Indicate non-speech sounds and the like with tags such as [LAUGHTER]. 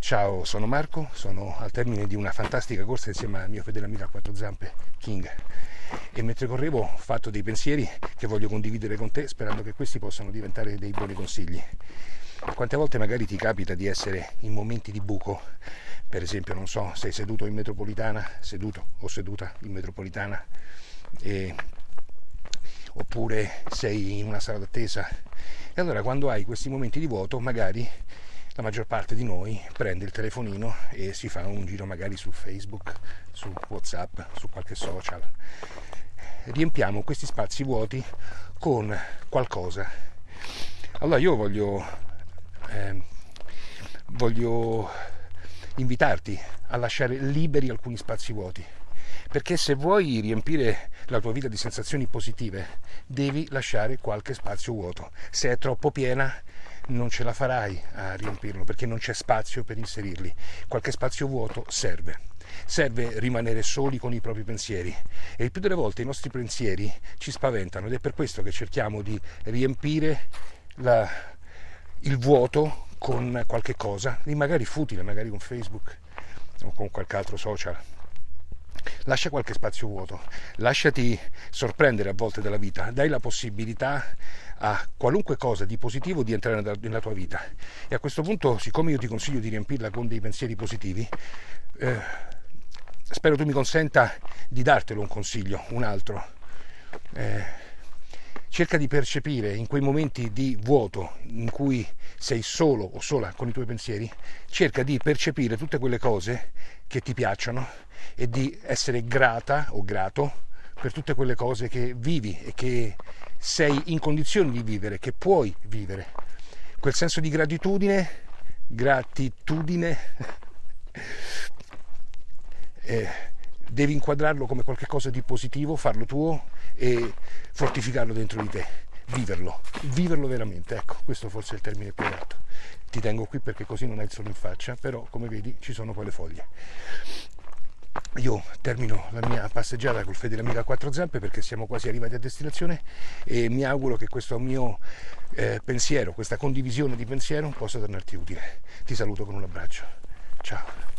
Ciao, sono Marco, sono al termine di una fantastica corsa insieme al mio fedele amico a quattro zampe, King. E mentre correvo ho fatto dei pensieri che voglio condividere con te sperando che questi possano diventare dei buoni consigli. Quante volte magari ti capita di essere in momenti di buco, per esempio, non so, sei seduto in metropolitana, seduto o seduta in metropolitana, e... oppure sei in una sala d'attesa. E allora quando hai questi momenti di vuoto, magari la maggior parte di noi prende il telefonino e si fa un giro magari su Facebook, su Whatsapp, su qualche social. Riempiamo questi spazi vuoti con qualcosa. Allora io voglio, eh, voglio invitarti a lasciare liberi alcuni spazi vuoti perché se vuoi riempire la tua vita di sensazioni positive devi lasciare qualche spazio vuoto se è troppo piena non ce la farai a riempirlo perché non c'è spazio per inserirli. Qualche spazio vuoto serve. Serve rimanere soli con i propri pensieri e il più delle volte i nostri pensieri ci spaventano ed è per questo che cerchiamo di riempire la, il vuoto con qualche cosa, magari futile, magari con Facebook o con qualche altro social lascia qualche spazio vuoto, lasciati sorprendere a volte dalla vita, dai la possibilità a qualunque cosa di positivo di entrare nella tua vita. E a questo punto, siccome io ti consiglio di riempirla con dei pensieri positivi, eh, spero tu mi consenta di dartelo un consiglio, un altro. Eh, cerca di percepire in quei momenti di vuoto in cui sei solo o sola con i tuoi pensieri, cerca di percepire tutte quelle cose che ti piacciono e di essere grata o grato per tutte quelle cose che vivi e che sei in condizioni di vivere, che puoi vivere. Quel senso di gratitudine, gratitudine, [LAUGHS] eh, devi inquadrarlo come qualcosa di positivo, farlo tuo e fortificarlo dentro di te, viverlo, viverlo veramente, ecco, questo forse è il termine più adatto. Ti tengo qui perché così non hai il sole in faccia, però come vedi ci sono quelle foglie. Io termino la mia passeggiata col fedele amico a quattro zampe perché siamo quasi arrivati a destinazione e mi auguro che questo mio eh, pensiero, questa condivisione di pensiero possa tornarti utile. Ti saluto con un abbraccio. Ciao.